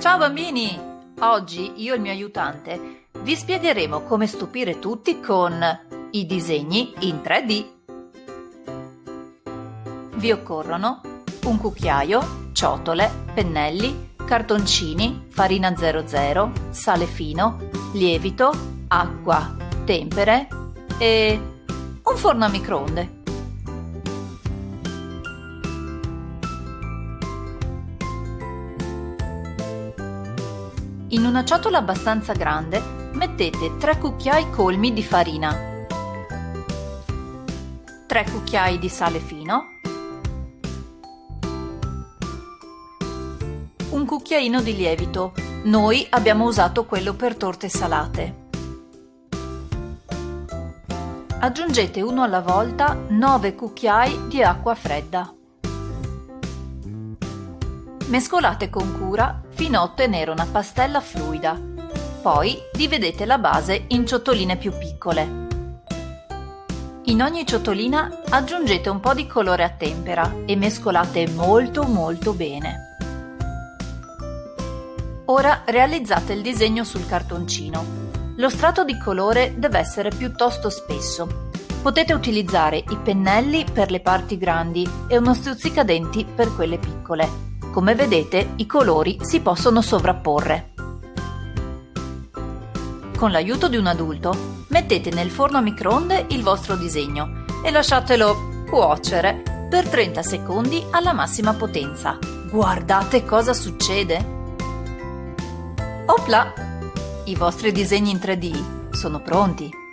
Ciao bambini! Oggi io e il mio aiutante vi spiegheremo come stupire tutti con i disegni in 3D. Vi occorrono un cucchiaio, ciotole, pennelli, cartoncini, farina 00, sale fino, lievito, acqua, tempere e un forno a microonde. In una ciotola abbastanza grande mettete 3 cucchiai colmi di farina, 3 cucchiai di sale fino, un cucchiaino di lievito. Noi abbiamo usato quello per torte salate. Aggiungete uno alla volta 9 cucchiai di acqua fredda. Mescolate con cura fino a ottenere una pastella fluida. Poi dividete la base in ciotoline più piccole. In ogni ciotolina aggiungete un po' di colore a tempera e mescolate molto molto bene. Ora realizzate il disegno sul cartoncino. Lo strato di colore deve essere piuttosto spesso. Potete utilizzare i pennelli per le parti grandi e uno stuzzicadenti per quelle piccole. Come vedete i colori si possono sovrapporre. Con l'aiuto di un adulto mettete nel forno a microonde il vostro disegno e lasciatelo cuocere per 30 secondi alla massima potenza. Guardate cosa succede! Opla! I vostri disegni in 3D sono pronti!